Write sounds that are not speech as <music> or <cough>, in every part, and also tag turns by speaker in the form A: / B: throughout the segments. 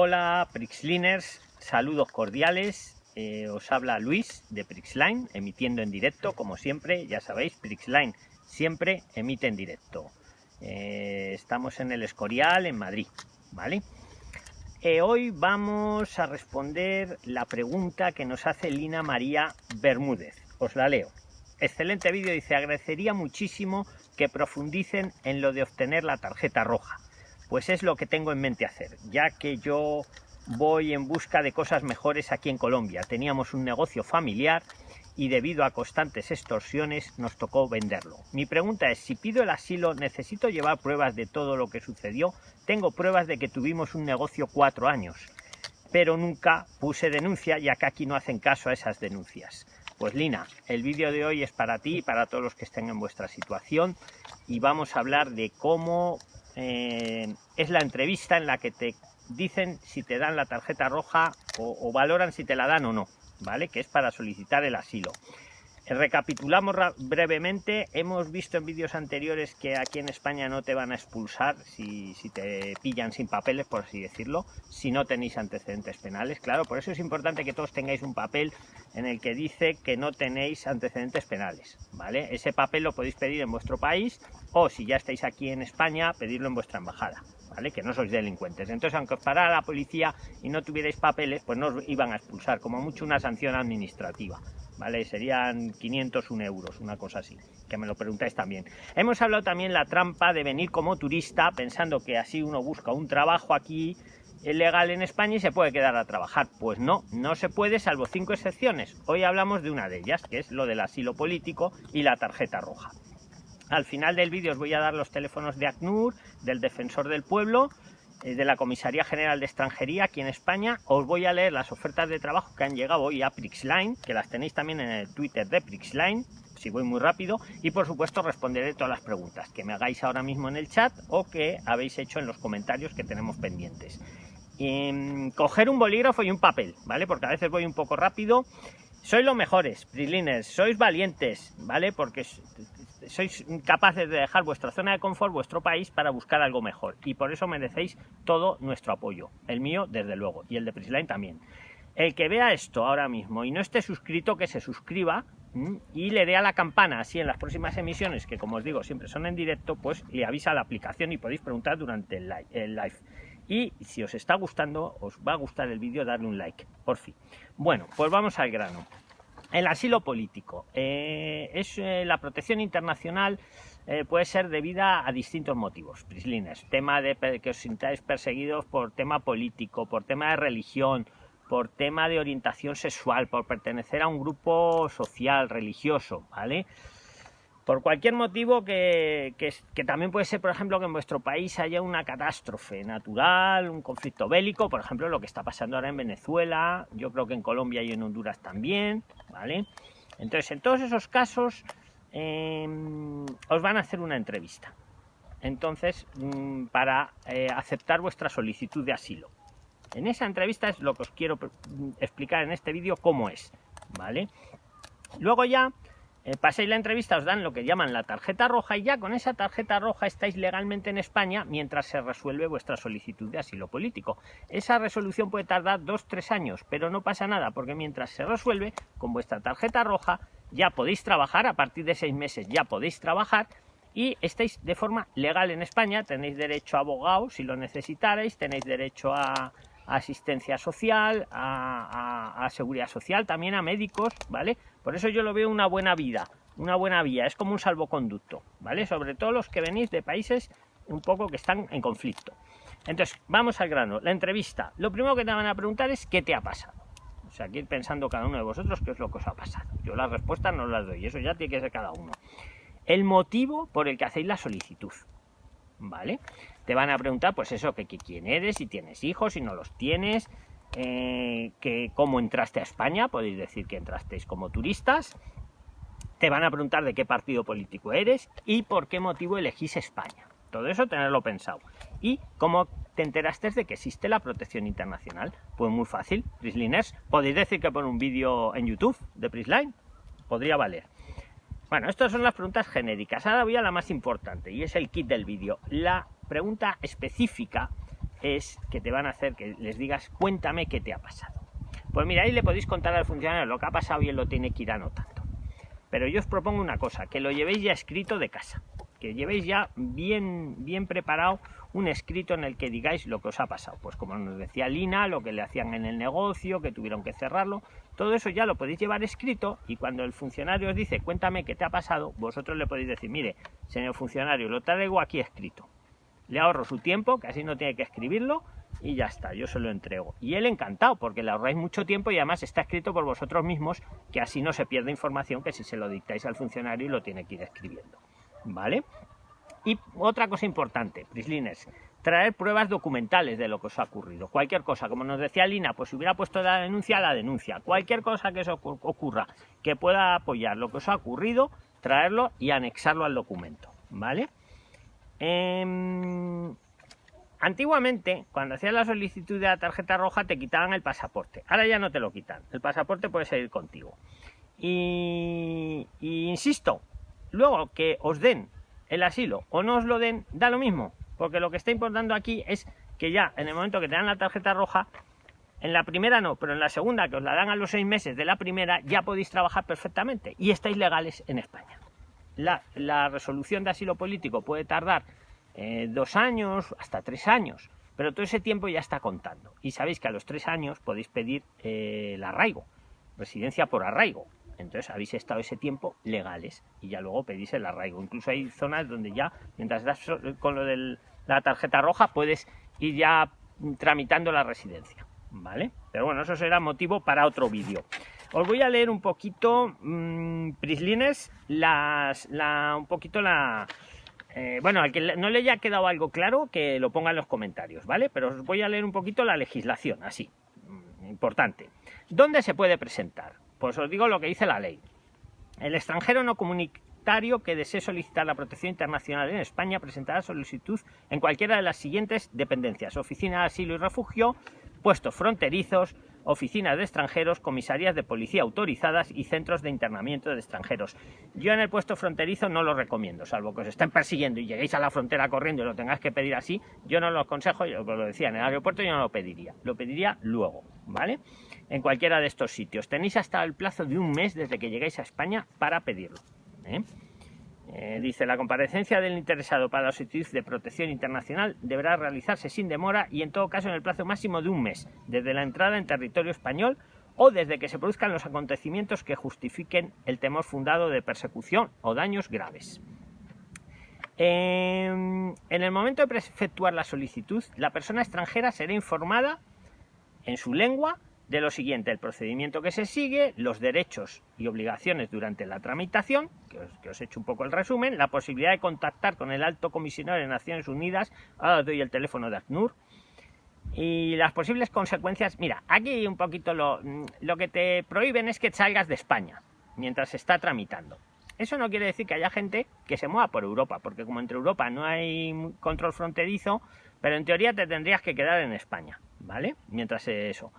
A: Hola Prixliners, saludos cordiales. Eh, os habla Luis de Prixline, emitiendo en directo, como siempre, ya sabéis, Prixline siempre emite en directo. Eh, estamos en el Escorial, en Madrid, ¿vale? Eh, hoy vamos a responder la pregunta que nos hace Lina María Bermúdez. Os la leo. Excelente vídeo, dice, agradecería muchísimo que profundicen en lo de obtener la tarjeta roja pues es lo que tengo en mente hacer, ya que yo voy en busca de cosas mejores aquí en Colombia. Teníamos un negocio familiar y debido a constantes extorsiones nos tocó venderlo. Mi pregunta es, si pido el asilo, ¿necesito llevar pruebas de todo lo que sucedió? Tengo pruebas de que tuvimos un negocio cuatro años, pero nunca puse denuncia ya que aquí no hacen caso a esas denuncias. Pues Lina, el vídeo de hoy es para ti y para todos los que estén en vuestra situación y vamos a hablar de cómo eh, es la entrevista en la que te dicen si te dan la tarjeta roja o, valoran si te la dan o no, ¿vale? Que es para solicitar el asilo. Recapitulamos brevemente, hemos visto en vídeos anteriores que aquí en España no te van a expulsar si, te pillan sin papeles, por así decirlo, si no tenéis antecedentes penales, claro, por eso es importante que todos tengáis un papel en el que dice que no tenéis antecedentes penales, ¿vale? Ese papel lo podéis pedir en vuestro país o si ya estáis aquí en España, pedirlo en vuestra embajada, ¿vale? Que no sois delincuentes. Entonces, aunque os parara la policía y no tuvierais papeles, pues no os iban a expulsar, como mucho una sanción administrativa, ¿vale? Serían 501 euros, una cosa así, que me lo preguntáis también. Hemos hablado también la trampa de venir como turista, pensando que así uno busca un trabajo aquí legal en España y se puede quedar a trabajar. Pues no, no se puede, salvo cinco excepciones. Hoy hablamos de una de ellas, que es lo del asilo político y la tarjeta roja. Al final del vídeo os voy a dar los teléfonos de ACNUR, del Defensor del Pueblo, de la Comisaría General de Extranjería aquí en España. Os voy a leer las ofertas de trabajo que han llegado hoy a Prixline, que las tenéis también en el Twitter de Prixline, si voy muy rápido. Y por supuesto responderé todas las preguntas que me hagáis ahora mismo en el chat o que habéis hecho en los comentarios que tenemos pendientes. Em, coger un bolígrafo y un papel, ¿vale? Porque a veces voy un poco rápido. Sois los mejores, Prisliners, sois valientes, ¿vale? Porque sois capaces de dejar vuestra zona de confort, vuestro país, para buscar algo mejor. Y por eso merecéis todo nuestro apoyo. El mío, desde luego, y el de Prisline también. El que vea esto ahora mismo y no esté suscrito, que se suscriba y le dé a la campana, así en las próximas emisiones, que como os digo, siempre son en directo, pues le avisa a la aplicación y podéis preguntar durante el live. Y si os está gustando, os va a gustar el vídeo, darle un like, por fin. Bueno, pues vamos al grano. El asilo político. Eh, es eh, la protección internacional eh, puede ser debida a distintos motivos. Prislines, tema de que os sintáis perseguidos por tema político, por tema de religión, por tema de orientación sexual, por pertenecer a un grupo social, religioso, ¿vale? Por cualquier motivo que, también puede ser, por ejemplo, que en vuestro país haya una catástrofe natural, un conflicto bélico, por ejemplo, lo que está pasando ahora en Venezuela, yo creo que en Colombia y en Honduras también, ¿vale? Entonces, en todos esos casos, em, os van a hacer una entrevista. Entonces, mm, para eh, aceptar vuestra solicitud de asilo. En esa entrevista es lo que os quiero mm, explicar en este vídeo cómo es, ¿vale? Luego ya eh, paséis la entrevista, os dan lo que llaman la tarjeta roja y ya con esa tarjeta roja estáis legalmente en España mientras se resuelve vuestra solicitud de asilo político. Esa resolución puede tardar dos, tres años, pero no pasa nada porque mientras se resuelve, con vuestra tarjeta roja ya podéis trabajar, a partir de seis meses ya podéis trabajar y estáis de forma legal en España, tenéis derecho a abogado si lo necesitarais, tenéis derecho a, asistencia social, a, seguridad social, también a médicos, ¿vale? Por eso yo lo veo una buena vida, una buena vía, es como un salvoconducto, ¿vale? Sobre todo los que venís de países un poco que están en conflicto. Entonces, vamos al grano, la entrevista. Lo primero que te van a preguntar es qué te ha pasado. O sea, que ir pensando cada uno de vosotros qué es lo que os ha pasado. Yo las respuestas no las doy, eso ya tiene que ser cada uno. El motivo por el que hacéis la solicitud. ¿vale? Te van a preguntar, pues eso, que, quién eres, si tienes hijos, si no los tienes, eh, que cómo entraste a España, podéis decir que entrasteis como turistas. Te van a preguntar de qué partido político eres y por qué motivo elegís España. Todo eso tenerlo pensado. ¿Y cómo te enteraste de que existe la protección internacional? Pues muy fácil, Prisliners. Podéis decir que por un vídeo en YouTube de Prisline. Podría valer. Bueno, estas son las preguntas genéricas. Ahora voy a la más importante y es el kit del vídeo. La pregunta específica es que te van a hacer que les digas, cuéntame qué te ha pasado. Pues mira, ahí le podéis contar al funcionario lo que ha pasado y él lo tiene que ir anotando. Pero yo os propongo una cosa, que lo llevéis ya escrito de casa, que llevéis ya bien, bien preparado un escrito en el que digáis lo que os ha pasado. Pues como nos decía Lina, lo que le hacían en el negocio, que tuvieron que cerrarlo, todo eso ya lo podéis llevar escrito y cuando el funcionario os dice cuéntame qué te ha pasado, vosotros le podéis decir, mire, señor funcionario, lo traigo aquí escrito. Le ahorro su tiempo, que así no tiene que escribirlo, y ya está, yo se lo entrego. Y él encantado, porque le ahorráis mucho tiempo y además está escrito por vosotros mismos, que así no se pierde información que si se lo dictáis al funcionario y lo tiene que ir escribiendo. ¿Vale? Y otra cosa importante, Prislines, traer pruebas documentales de lo que os ha ocurrido. Cualquier cosa, como nos decía Lina, pues si hubiera puesto la denuncia, la denuncia. Cualquier cosa que os ocurra, que pueda apoyar lo que os ha ocurrido, traerlo y anexarlo al documento. ¿Vale? Em, Antiguamente, cuando hacías la solicitud de la tarjeta roja, te quitaban el pasaporte. Ahora ya no te lo quitan. El pasaporte puede seguir contigo. Y, insisto, luego que os den el asilo o no os lo den, da lo mismo. Porque lo que está importando aquí es que ya en el momento que te dan la tarjeta roja, en la primera no, pero en la segunda, que os la dan a los seis meses de la primera, ya podéis trabajar perfectamente y estáis legales en España. La, la resolución de asilo político puede tardar eh, dos años, hasta tres años, pero todo ese tiempo ya está contando. Y sabéis que a los tres años podéis pedir eh, el arraigo, residencia por arraigo. Entonces habéis estado ese tiempo legales y ya luego pedís el arraigo. Incluso hay zonas donde ya, mientras das con lo de la tarjeta roja, puedes ir ya tramitando la residencia. ¿Vale? Pero bueno, eso será motivo para otro vídeo. Os voy a leer un poquito, mmm, Prislines, las, la, un poquito la, eh, bueno, al que no le haya quedado algo claro, que lo ponga en los comentarios, ¿vale? Pero os voy a leer un poquito la legislación, así, mm, importante. ¿Dónde se puede presentar? Pues os digo lo que dice la ley. El extranjero no comunitario que desee solicitar la protección internacional en España presentará solicitud en cualquiera de las siguientes dependencias. Oficina de Asilo y Refugio, puestos fronterizos, oficinas de extranjeros, comisarías de policía autorizadas y centros de internamiento de extranjeros. Yo en el puesto fronterizo no lo recomiendo, salvo que os estén persiguiendo y lleguéis a la frontera corriendo y lo tengáis que pedir así, yo no lo aconsejo, yo lo decía, en el aeropuerto yo no lo pediría, lo pediría luego, ¿vale? En cualquiera de estos sitios. Tenéis hasta el plazo de un mes desde que llegáis a España para pedirlo. ¿eh? Eh, dice, la comparecencia del interesado para la solicitud de protección internacional deberá realizarse sin demora y en todo caso en el plazo máximo de un mes, desde la entrada en territorio español o desde que se produzcan los acontecimientos que justifiquen el temor fundado de persecución o daños graves. en el momento de efectuar la solicitud, la persona extranjera será informada en su lengua de lo siguiente, el procedimiento que se sigue, los derechos y obligaciones durante la tramitación, que os, he hecho un poco el resumen, la posibilidad de contactar con el alto comisionado de Naciones Unidas, ahora os doy el teléfono de ACNUR, y las posibles consecuencias, mira, aquí un poquito lo, lo que te prohíben es que salgas de España mientras se está tramitando. Eso no quiere decir que haya gente que se mueva por Europa, porque como entre Europa no hay control fronterizo, pero en teoría te tendrías que quedar en España, ¿vale? Mientras eso.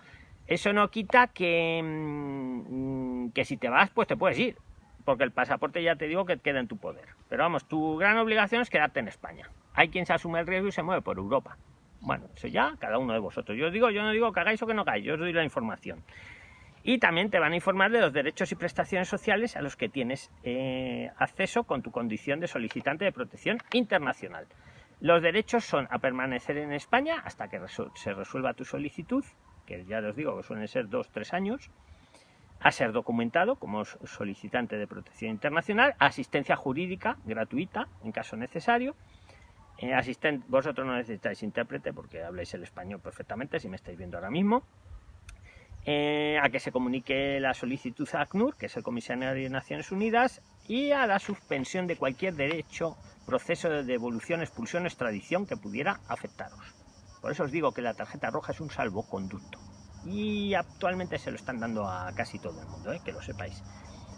A: Eso no quita que, mm, que si te vas, pues te puedes ir, porque el pasaporte ya te digo que queda en tu poder. Pero vamos, tu gran obligación es quedarte en España. Hay quien se asume el riesgo y se mueve por Europa. Bueno, eso ya cada uno de vosotros. Yo os digo, yo no digo que hagáis o que no hagáis, yo os doy la información. Y también te van a informar de los derechos y prestaciones sociales a los que tienes eh, acceso con tu condición de solicitante de protección internacional. Los derechos son a permanecer en España hasta que se resuelva tu solicitud, que ya os digo que suelen ser dos, tres años, a ser documentado como solicitante de protección internacional, asistencia jurídica gratuita en caso necesario. Eh, vosotros no necesitáis intérprete porque habláis el español perfectamente, si me estáis viendo ahora mismo. Eh, a que se comunique la solicitud a ACNUR, que es el Comisario de Naciones Unidas, y a la suspensión de cualquier derecho, proceso de devolución, expulsión, extradición que pudiera afectaros. Por eso os digo que la tarjeta roja es un salvoconducto. Y actualmente se lo están dando a casi todo el mundo, ¿eh? que lo sepáis.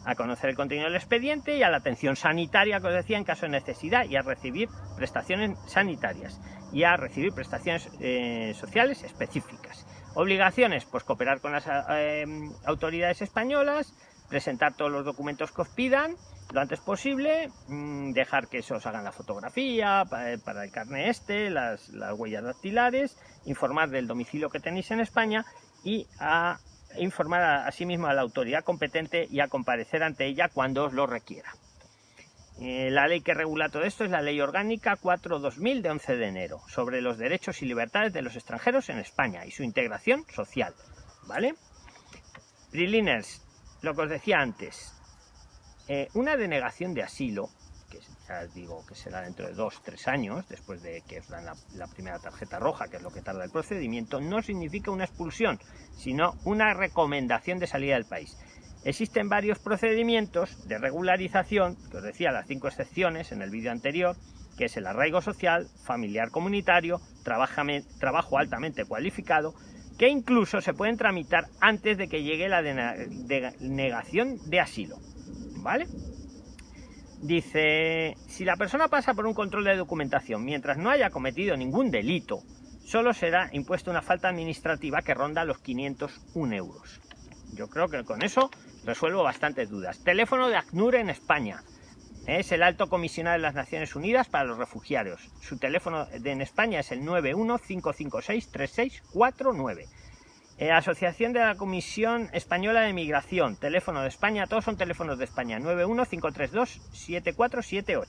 A: A conocer el contenido del expediente y a la atención sanitaria, que os decía, en caso de necesidad, y a recibir prestaciones sanitarias y a recibir prestaciones eh, sociales específicas. Obligaciones, pues cooperar con las eh, autoridades españolas, presentar todos los documentos que os pidan lo antes posible, mm, dejar que se os hagan la fotografía eh, para el carnet este, las, huellas dactilares, informar del domicilio que tenéis en España y a informar asimismo a la autoridad competente y a comparecer ante ella cuando os lo requiera. Eh, la ley que regula todo esto es la Ley Orgánica 4-2000 de 11 de enero sobre los derechos y libertades de los extranjeros en España y su integración social. ¿Vale? Priliners, lo que os decía antes, eh, una denegación de asilo, que ya digo que será dentro de dos, tres años, después de que os dan la, primera tarjeta roja, que es lo que tarda el procedimiento, no significa una expulsión, sino una recomendación de salida del país. Existen varios procedimientos de regularización, que os decía las cinco excepciones en el vídeo anterior, que es el arraigo social, familiar comunitario, trabajo altamente cualificado, que incluso se pueden tramitar antes de que llegue la denegación de asilo. ¿Vale? Dice, si la persona pasa por un control de documentación mientras no haya cometido ningún delito, solo será impuesta una falta administrativa que ronda los 501 euros. Yo creo que con eso resuelvo bastantes dudas. Teléfono de ACNUR en España. Es el alto comisionado de las Naciones Unidas para los refugiados. Su teléfono en España es el 915563649. Eh, Asociación de la Comisión Española de Migración, teléfono de España, todos son teléfonos de España, 91532-7478.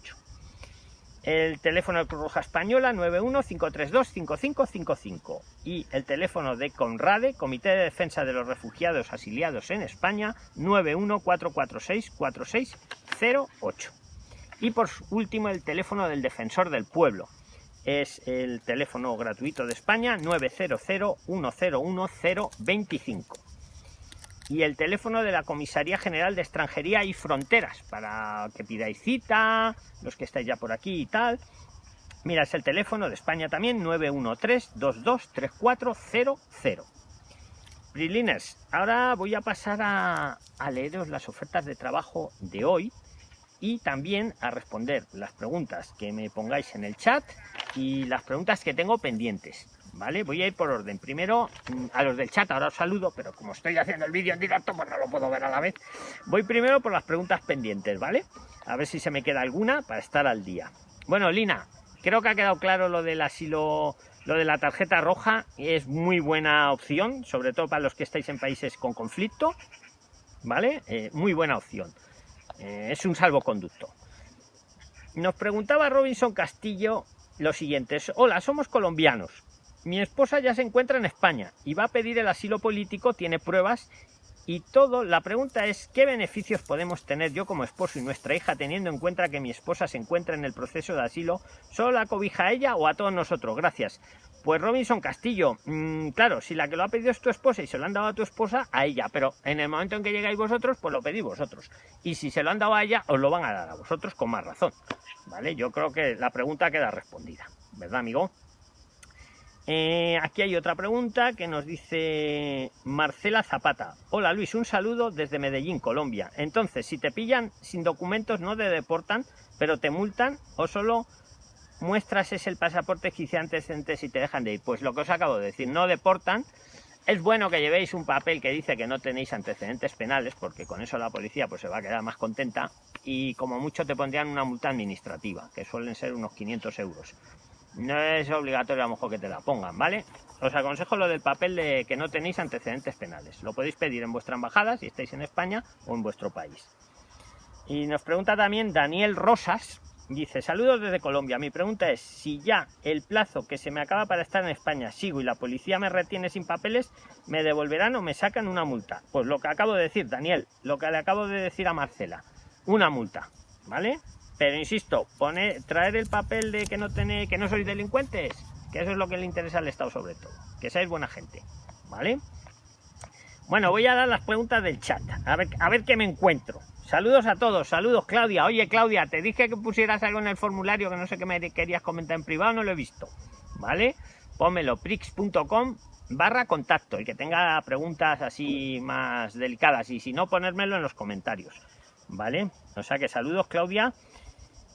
A: El teléfono de Cruz Roja Española, 91532-5555. Y el teléfono de CONRADE, Comité de Defensa de los Refugiados Asiliados en España, 914464608. Y por último, el teléfono del Defensor del Pueblo, es el teléfono gratuito de España 900 101 025 y el teléfono de la Comisaría General de Extranjería y Fronteras para que pidáis cita, los que estáis ya por aquí y tal. Mira, es el teléfono de España también 913-223400. Priliners, ahora voy a pasar a, a leeros las ofertas de trabajo de hoy y también a responder las preguntas que me pongáis en el chat y las preguntas que tengo pendientes. ¿Vale? Voy a ir por orden. Primero mm, a los del chat, ahora os saludo, pero como estoy haciendo el vídeo en directo, pues no lo puedo ver a la vez. Voy primero por las preguntas pendientes, ¿vale? A ver si se me queda alguna para estar al día. Bueno, Lina, creo que ha quedado claro lo del asilo, lo de la tarjeta roja. Es muy buena opción, sobre todo para los que estáis en países con conflicto, ¿vale? Eh, muy buena opción. Eh, es un salvoconducto. Nos preguntaba Robinson Castillo lo siguiente. Hola, somos colombianos. Mi esposa ya se encuentra en España y va a pedir el asilo político, tiene pruebas y todo. La pregunta es, ¿qué beneficios podemos tener yo como esposo y nuestra hija teniendo en cuenta que mi esposa se encuentra en el proceso de asilo? ¿Solo la cobija a ella o a todos nosotros? Gracias. Pues Robinson Castillo, mm, claro, si la que lo ha pedido es tu esposa y se lo han dado a tu esposa, a ella, pero en el momento en que llegáis vosotros, pues lo pedís vosotros. Y si se lo han dado a ella, os lo van a dar a vosotros con más razón. ¿Vale? Yo creo que la pregunta queda respondida, ¿verdad, amigo? Eh, aquí hay otra pregunta que nos dice Marcela Zapata. Hola Luis, un saludo desde Medellín, Colombia. Entonces, si te pillan sin documentos, no te deportan, pero te multan o solo muestras es el pasaporte hice antecedentes y te dejan de ir. Pues lo que os acabo de decir, no deportan. Es bueno que llevéis un papel que dice que no tenéis antecedentes penales, porque con eso la policía pues se va a quedar más contenta y como mucho te pondrían una multa administrativa, que suelen ser unos 500 euros. No es obligatorio a lo mejor que te la pongan, ¿vale? Os aconsejo lo del papel de que no tenéis antecedentes penales. Lo podéis pedir en vuestra embajada si estáis en España o en vuestro país. Y nos pregunta también Daniel Rosas, Dice, saludos desde Colombia. Mi pregunta es, si ya el plazo que se me acaba para estar en España sigo y la policía me retiene sin papeles, ¿me devolverán o me sacan una multa? Pues lo que acabo de decir, Daniel, lo que le acabo de decir a Marcela, una multa, ¿vale? Pero insisto, pone, traer el papel de que no tenéis, que no sois delincuentes, que eso es lo que le interesa al Estado sobre todo, que seáis buena gente, ¿vale? Bueno, voy a dar las preguntas del chat, a ver, a ver qué me encuentro. Saludos a todos, saludos Claudia. Oye Claudia, te dije que pusieras algo en el formulario que no sé qué me querías comentar en privado, no lo he visto. ¿Vale? Pónmelo, prix.com barra contacto, el que tenga preguntas así más delicadas y si no, ponérmelo en los comentarios. ¿Vale? O sea que saludos Claudia.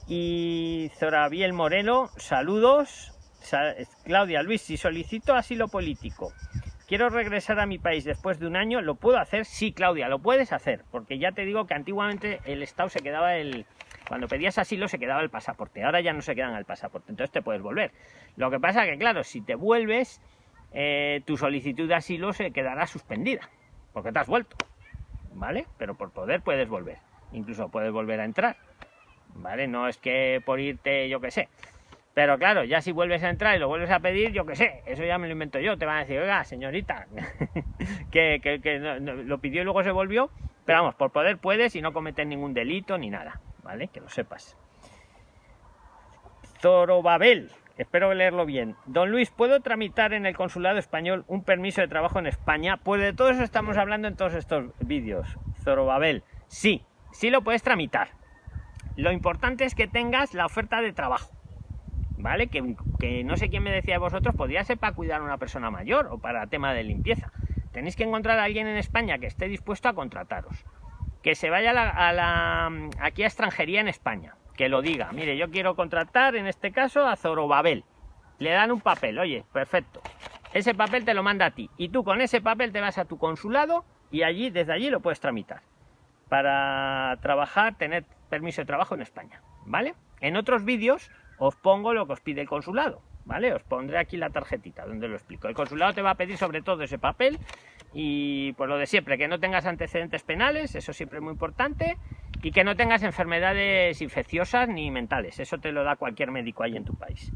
A: Y Zorabiel Moreno, saludos. Claudia Luis, si solicito asilo político, quiero regresar a mi país después de un año, ¿lo puedo hacer? Sí, Claudia, lo puedes hacer, porque ya te digo que antiguamente el Estado se quedaba el... Cuando pedías asilo se quedaba el pasaporte, ahora ya no se quedan el pasaporte, entonces te puedes volver. Lo que pasa que, claro, si te vuelves, eh, tu solicitud de asilo se quedará suspendida, porque te has vuelto, ¿vale? Pero por poder puedes volver, incluso puedes volver a entrar, ¿vale? No es que por irte, yo qué sé, pero claro, ya si vuelves a entrar y lo vuelves a pedir, yo qué sé, eso ya me lo invento yo. Te van a decir, oiga, señorita, <laughs> que, lo pidió y luego se volvió. Pero vamos, por poder puedes y no cometer ningún delito ni nada, ¿vale? Que lo sepas. Zorobabel, espero leerlo bien. Don Luis, ¿puedo tramitar en el consulado español un permiso de trabajo en España? Pues de todo eso estamos hablando en todos estos vídeos. Zorobabel, sí, sí lo puedes tramitar. Lo importante es que tengas la oferta de trabajo. ¿Vale? Que, no sé quién me decía de vosotros, podría ser para cuidar a una persona mayor o para tema de limpieza. Tenéis que encontrar a alguien en España que esté dispuesto a contrataros. Que se vaya a la, aquí a extranjería en España. Que lo diga. Mire, yo quiero contratar en este caso a Zorobabel. Le dan un papel, oye, perfecto. Ese papel te lo manda a ti. Y tú con ese papel te vas a tu consulado y allí, desde allí lo puedes tramitar. Para trabajar, tener permiso de trabajo en España. ¿Vale? En otros vídeos os pongo lo que os pide el consulado, ¿vale? Os pondré aquí la tarjetita donde lo explico. El consulado te va a pedir sobre todo ese papel y pues lo de siempre, que no tengas antecedentes penales, eso siempre es muy importante, y que no tengas enfermedades infecciosas ni mentales, eso te lo da cualquier médico ahí en tu país.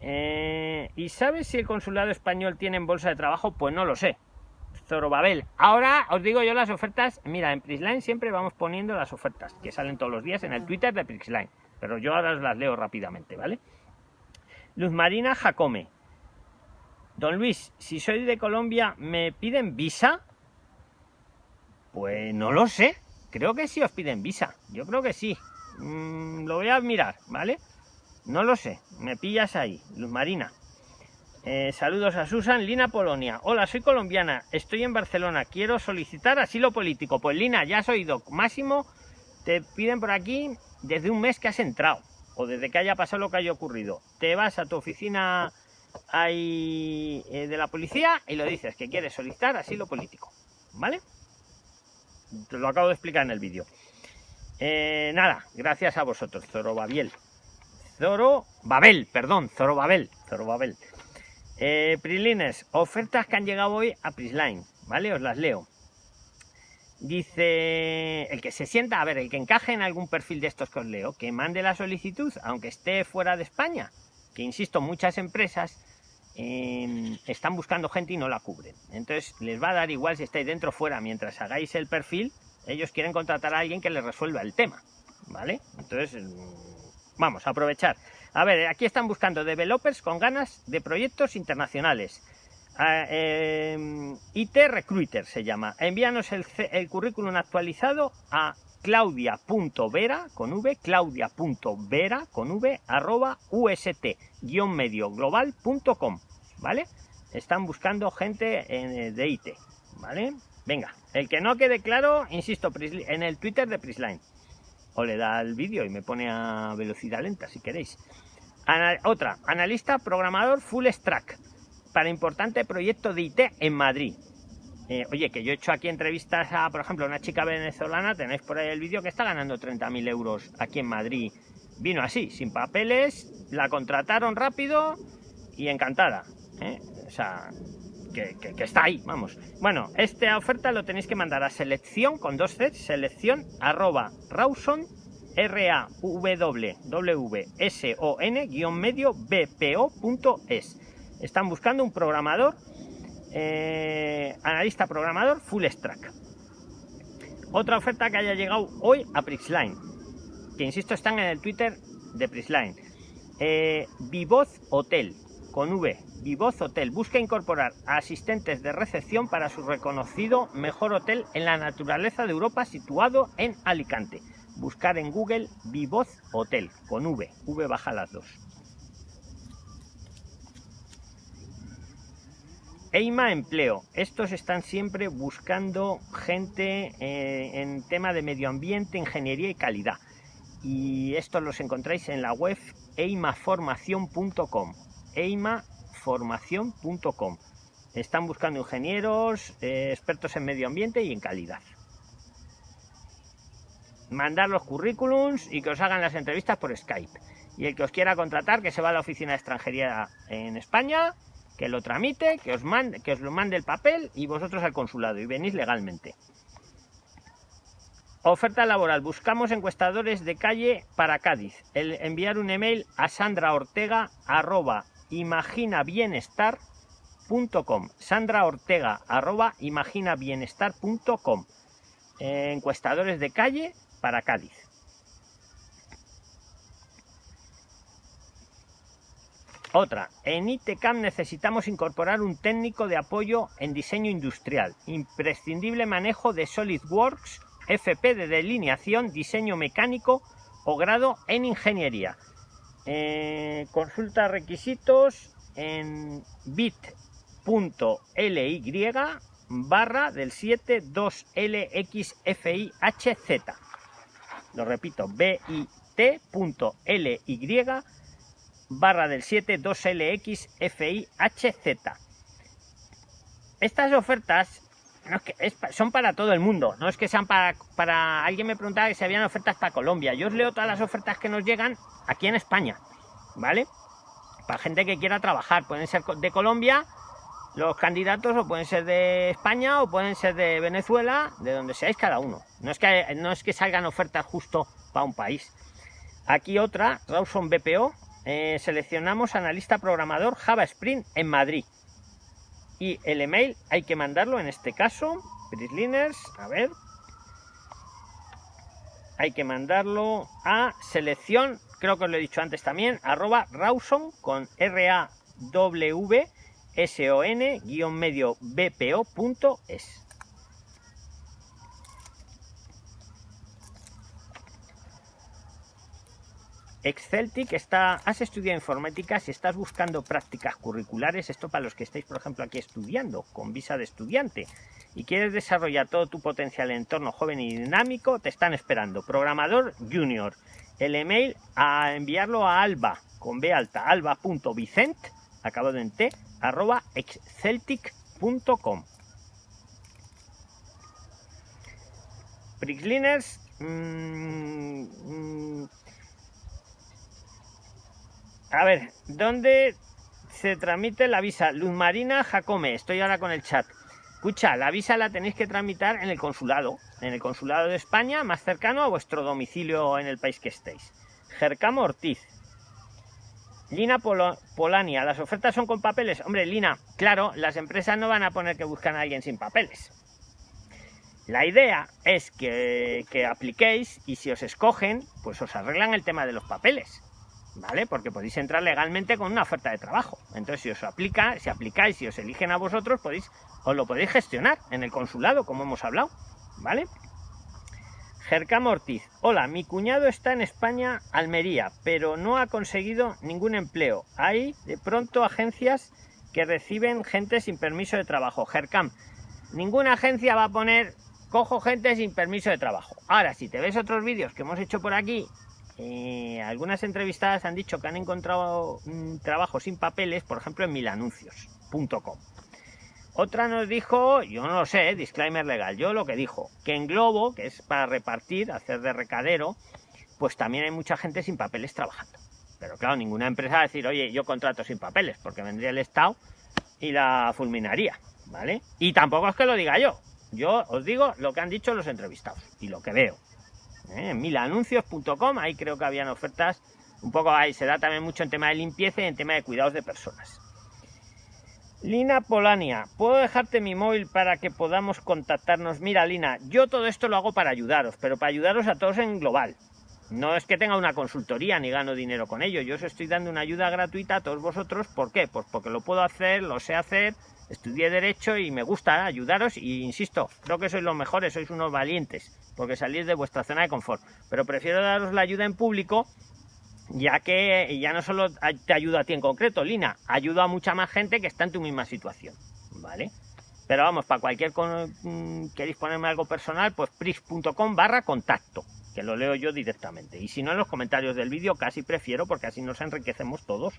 A: Eh, ¿Y sabes si el consulado español tiene en bolsa de trabajo? Pues no lo sé. Zorobabel. Ahora os digo yo las ofertas. Mira, en Prisline siempre vamos poniendo las ofertas que salen todos los días en el Twitter de Prisline. Pero yo ahora las leo rápidamente, ¿vale? Luz Marina Jacome. Don Luis, si soy de Colombia, ¿me piden visa? Pues no lo sé. Creo que sí os piden visa. Yo creo que sí. Mm, lo voy a mirar, ¿vale? No lo sé. Me pillas ahí. Luz Marina. Eh, saludos a Susan, Lina Polonia. Hola, soy colombiana, estoy en Barcelona, quiero solicitar asilo político. Pues Lina, ya has oído, máximo te piden por aquí desde un mes que has entrado o desde que haya pasado lo que haya ocurrido. Te vas a tu oficina eh, de la policía y lo dices que quieres solicitar asilo político. ¿Vale? Te lo acabo de explicar en el vídeo. Eh, nada, gracias a vosotros, Zorobabel. Zoro Babel, perdón, Zorobabel. Zorobabel. Eh, Prilines, ofertas que han llegado hoy a Prisline, ¿vale? Os las leo. Dice, el que se sienta, a ver, el que encaje en algún perfil de estos que os leo, que mande la solicitud, aunque esté fuera de España, que insisto, muchas empresas em, están buscando gente y no la cubren. Entonces les va a dar igual si estáis dentro o fuera, mientras hagáis el perfil, ellos quieren contratar a alguien que les resuelva el tema, ¿vale? Entonces, mm, vamos a aprovechar. A ver, aquí están buscando developers con ganas de proyectos internacionales eh, IT Recruiter se llama. Envíanos el, currículum actualizado a claudia.vera con v, claudia.vera con v, arroba ust medio global.com, ¿vale? Están buscando gente eh, de IT, ¿vale? Venga, el que no quede claro, insisto, en el Twitter de Prisline. O le da el vídeo y me pone a velocidad lenta si queréis. otra, analista programador full stack para importante proyecto de IT en Madrid. Eh, oye, que yo he hecho aquí entrevistas a, por ejemplo, una chica venezolana, tenéis por ahí el vídeo que está ganando 30.000 euros aquí en Madrid. Vino así, sin papeles, la contrataron rápido y encantada. ¿eh? O sea, que, está ahí, vamos. Bueno, esta oferta lo tenéis que mandar a selección con dos C, selección arroba rawson r a w w s o n medio bpo.es están buscando un programador, eh, analista programador full stack. Otra oferta que haya llegado hoy a Prixline, que insisto están en el Twitter de Prixline. Eh, Vivoz Hotel, con V, Vivoz Hotel, busca incorporar asistentes de recepción para su reconocido mejor hotel en la naturaleza de Europa situado en Alicante. Buscar en Google Vivoz Hotel, con V, V baja las dos. EIMA Empleo. Estos están siempre buscando gente eh, en tema de medio ambiente, ingeniería y calidad. Y estos los encontráis en la web eimaformación.com. eimaformación.com. Están buscando ingenieros, eh, expertos en medio ambiente y en calidad. Mandar los currículums y que os hagan las entrevistas por Skype. Y el que os quiera contratar, que se va a la oficina de extranjería en España, que lo tramite, que os, mande, que os lo mande el papel y vosotros al consulado y venís legalmente. Oferta laboral. Buscamos encuestadores de calle para Cádiz. El enviar un email a Sandra Ortega arroba imaginabienestar.com. Sandra Ortega arroba imaginabienestar.com. Eh, encuestadores de calle para Cádiz. Otra, en ITCAM necesitamos incorporar un técnico de apoyo en diseño industrial, imprescindible manejo de SolidWorks, FP de delineación, diseño mecánico o grado en ingeniería. Eh, consulta requisitos en bit.ly barra del 72LXFIHZ. Lo repito, bit.ly barra del 72LXFIHZ. Estas ofertas son para todo el mundo, no es que sean para, para... Alguien me preguntaba si habían ofertas para Colombia. Yo os leo todas las ofertas que nos llegan aquí en España, ¿vale? Para gente que quiera trabajar, pueden ser de Colombia los candidatos o pueden ser de España o pueden ser de Venezuela, de donde seáis cada uno. No es que, no es que salgan ofertas justo para un país. Aquí otra, Rawson BPO, eh, seleccionamos analista programador Java Spring en Madrid. Y el email hay que mandarlo en este caso, Prisliners, a ver. Hay que mandarlo a selección, creo que os lo he dicho antes también, arroba Rawson con R-A-W S-O-N guion medio BPO.es. Exceltic has estudiado informática, si estás buscando prácticas curriculares, esto para los que estáis, por ejemplo, aquí estudiando, con visa de estudiante, y quieres desarrollar todo tu potencial en entorno joven y dinámico, te están esperando. Programador Junior. El email a enviarlo a alba, con B alta, alba.vicent, acabado en T, arroba exceltic.com. Prixliners, mmm, mmm, a ver, ¿dónde se tramite la visa? Luz Marina Jacome, estoy ahora con el chat. Escucha, la visa la tenéis que tramitar en el consulado, en el consulado de España, más cercano a vuestro domicilio en el país que estéis. Jercamo Ortiz. Lina Polania, las ofertas son con papeles. Hombre, Lina, claro, las empresas no van a poner que buscan a alguien sin papeles. La idea es que, que apliquéis y si os escogen, pues os arreglan el tema de los papeles. ¿Vale? Porque podéis entrar legalmente con una oferta de trabajo. Entonces, si os aplica, si aplicáis, si os eligen a vosotros, podéis, os lo podéis gestionar en el consulado, como hemos hablado, ¿vale? Gercam Ortiz. Hola, mi cuñado está en España, Almería, pero no ha conseguido ningún empleo. Hay de pronto agencias que reciben gente sin permiso de trabajo. Gercam, ninguna agencia va a poner cojo gente sin permiso de trabajo. Ahora, si te ves otros vídeos que hemos hecho por aquí eh, algunas entrevistadas han dicho que han encontrado un trabajo sin papeles, por ejemplo, en milanuncios.com. Otra nos dijo, yo no lo sé, disclaimer legal, yo lo que dijo, que en Globo, que es para repartir, hacer de recadero, pues también hay mucha gente sin papeles trabajando. Pero claro, ninguna empresa va a decir, oye, yo contrato sin papeles, porque vendría el Estado y la fulminaría, ¿vale? Y tampoco es que lo diga yo, yo os digo lo que han dicho los entrevistados y lo que veo. ¿Eh? milanuncios.com, ahí creo que habían ofertas, un poco ahí se da también mucho en tema de limpieza y en tema de cuidados de personas. Lina Polania, ¿puedo dejarte mi móvil para que podamos contactarnos? Mira, Lina, yo todo esto lo hago para ayudaros, pero para ayudaros a todos en global. No es que tenga una consultoría ni gano dinero con ello, yo os estoy dando una ayuda gratuita a todos vosotros. ¿Por qué? Pues porque lo puedo hacer, lo sé hacer, estudié Derecho y me gusta ayudaros y insisto, creo que sois los mejores, sois unos valientes, porque salís de vuestra zona de confort. Pero prefiero daros la ayuda en público, ya que ya no solo te ayuda a ti en concreto, Lina, ayuda a mucha más gente que está en tu misma situación, ¿vale? Pero vamos, para cualquier... Mm, queréis ponerme algo personal, pues prix.com barra contacto, que lo leo yo directamente. Y si no, en los comentarios del vídeo casi prefiero, porque así nos enriquecemos todos.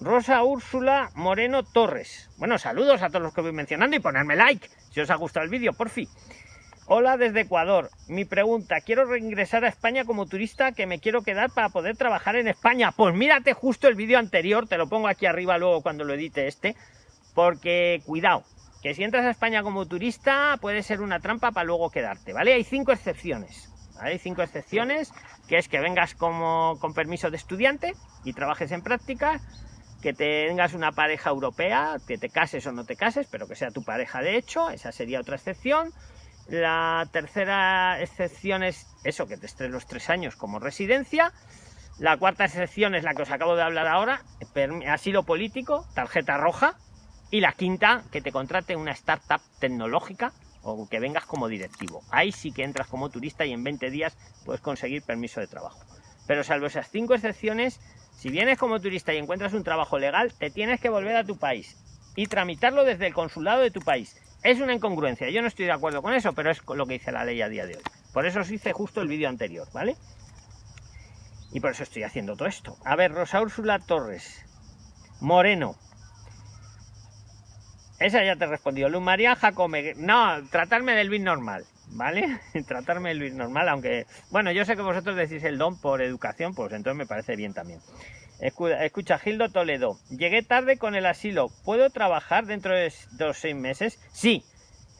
A: Rosa Úrsula Moreno Torres. Bueno, saludos a todos los que voy mencionando y ponerme like si os ha gustado el vídeo, por fin. Hola desde Ecuador. Mi pregunta, quiero reingresar a España como turista que me quiero quedar para poder trabajar en España. Pues mírate justo el vídeo anterior, te lo pongo aquí arriba luego cuando lo edite este, porque cuidado, que si entras a España como turista puede ser una trampa para luego quedarte, ¿vale? Hay cinco excepciones, Hay cinco excepciones, que es que vengas como con permiso de estudiante y trabajes en práctica, que tengas una pareja europea, que te cases o no te cases, pero que sea tu pareja de hecho, esa sería otra excepción. La tercera excepción es eso, que te estés los tres años como residencia. La cuarta excepción es la que os acabo de hablar ahora, asilo político, tarjeta roja. Y la quinta, que te contrate una startup tecnológica o que vengas como directivo. Ahí sí que entras como turista y en 20 días puedes conseguir permiso de trabajo. Pero salvo esas cinco excepciones, si vienes como turista y encuentras un trabajo legal, te tienes que volver a tu país y tramitarlo desde el consulado de tu país. Es una incongruencia, yo no estoy de acuerdo con eso, pero es lo que dice la ley a día de hoy. Por eso os hice justo el vídeo anterior, ¿vale? Y por eso estoy haciendo todo esto. A ver, Rosa Úrsula Torres, Moreno, esa ya te he respondido. Luz María Jacome. No, tratarme del Luis normal, ¿vale? <laughs> tratarme del Luis normal, aunque... Bueno, yo sé que vosotros decís el don por educación, pues entonces me parece bien también. Escucha, Gildo Toledo. Llegué tarde con el asilo. ¿Puedo trabajar dentro de dos seis meses? Sí.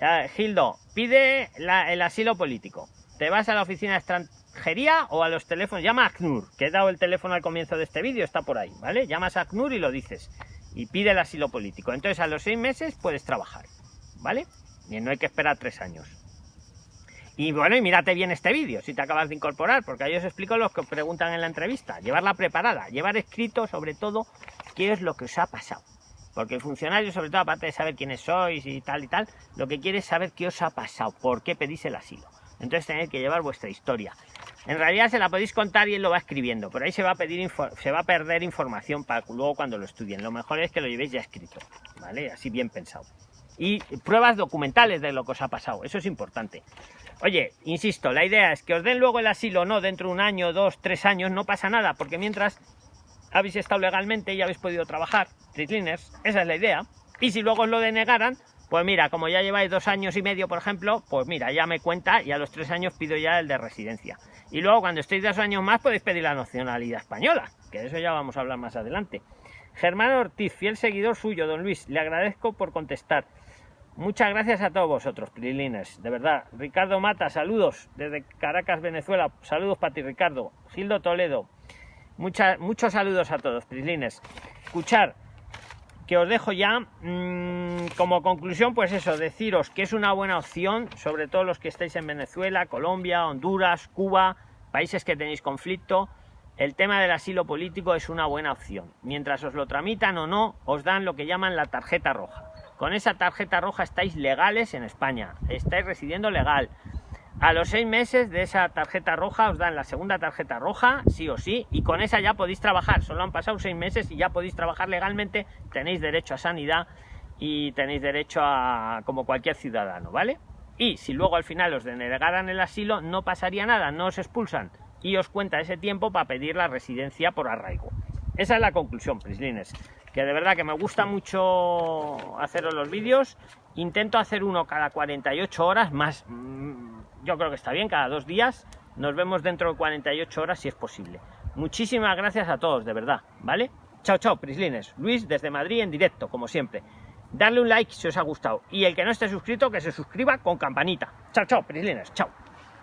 A: Ah, Gildo, pide el asilo político. Te vas a la oficina de extranjería o a los teléfonos. Llama a ACNUR, que he dado el teléfono al comienzo de este vídeo, está por ahí, ¿vale? Llamas a ACNUR y lo dices y pide el asilo político. Entonces a los seis meses puedes trabajar, ¿vale? Y no hay que esperar tres años. Y bueno, y mírate bien este vídeo si te acabas de incorporar, porque ahí os explico lo que preguntan en la entrevista. Llevarla preparada, llevar escrito sobre todo qué es lo que os ha pasado. Porque el funcionario, sobre todo, aparte de saber quiénes sois y tal y tal, lo que quiere es saber qué os ha pasado, por qué pedís el asilo. Entonces tenéis que llevar vuestra historia. En realidad se la podéis contar y él lo va escribiendo, pero ahí se va a, pedir se va a perder información para luego cuando lo estudien. Lo mejor es que lo llevéis ya escrito, ¿vale? Así bien pensado. Y pruebas documentales de lo que os ha pasado, eso es importante. Oye, insisto, la idea es que os den luego el asilo no dentro de un año, dos, tres años, no pasa nada, porque mientras habéis estado legalmente y habéis podido trabajar, esa es la idea. Y si luego os lo denegaran, pues mira, como ya lleváis dos años y medio, por ejemplo, pues mira, ya me cuenta y a los tres años pido ya el de residencia. Y luego cuando estéis dos años más podéis pedir la nacionalidad española, que de eso ya vamos a hablar más adelante. Germán Ortiz, fiel seguidor suyo, don Luis, le agradezco por contestar. Muchas gracias a todos vosotros, Prilines, de verdad. Ricardo Mata, saludos desde Caracas, Venezuela. Saludos para ti, Ricardo. Gildo Toledo, muchos saludos a todos, Prilines. Escuchar, que os dejo ya mm, como conclusión, pues eso, deciros que es una buena opción, sobre todo los que estáis en Venezuela, Colombia, Honduras, Cuba, países que tenéis conflicto. El tema del asilo político es una buena opción. Mientras os lo tramitan o no, os dan lo que llaman la tarjeta roja. Con esa tarjeta roja estáis legales en España, estáis residiendo legal, a los seis meses de esa tarjeta roja os dan la segunda tarjeta roja, sí o sí, y con esa ya podéis trabajar. Solo han pasado seis meses y ya podéis trabajar legalmente, tenéis derecho a sanidad y tenéis derecho a como cualquier ciudadano, ¿vale? Y si luego al final os denegaran el asilo, no pasaría nada, no os expulsan y os cuenta ese tiempo para pedir la residencia por arraigo. Esa es la conclusión, Prislines. Que de verdad que me gusta mucho haceros los vídeos. Intento hacer uno cada 48 horas, más yo creo que está bien, cada dos días. Nos vemos dentro de 48 horas si es posible. Muchísimas gracias a todos, de verdad, ¿vale? Chao, chao, Prislines. Luis desde Madrid en directo, como siempre. Darle un like si os ha gustado. Y el que no esté suscrito, que se suscriba con campanita. Chao, chao, Prislines. Chao.